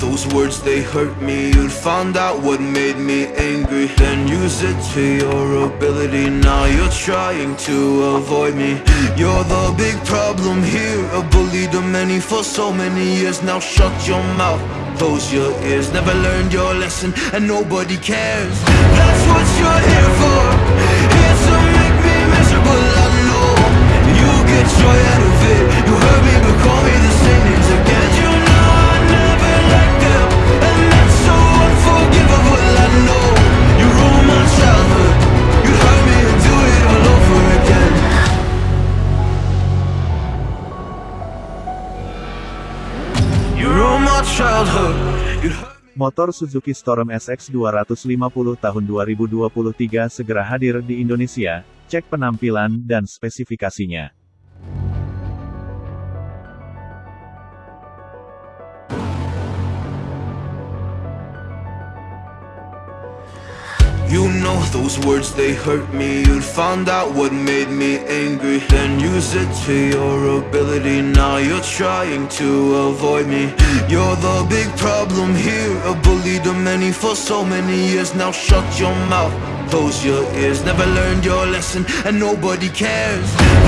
those words they hurt me. You'd found out what made me angry. Then use it to your ability. Now you're trying to avoid me. You're the big problem here. A bully to many for so many years. Now shut your mouth. Close your ears, never learned your lesson And nobody cares. That's what you're here for Motor Suzuki Storm SX 250 tahun 2023 segera hadir di Indonesia. Cek penampilan dan spesifikasinya. You know those words, they hurt me. You'd found out what made me angry. Then use it to your ability. Now you're trying to avoid me. You're the big problem here. A bully to many for so many years. Now shut your mouth, close your ears. Never learned your lesson. And nobody cares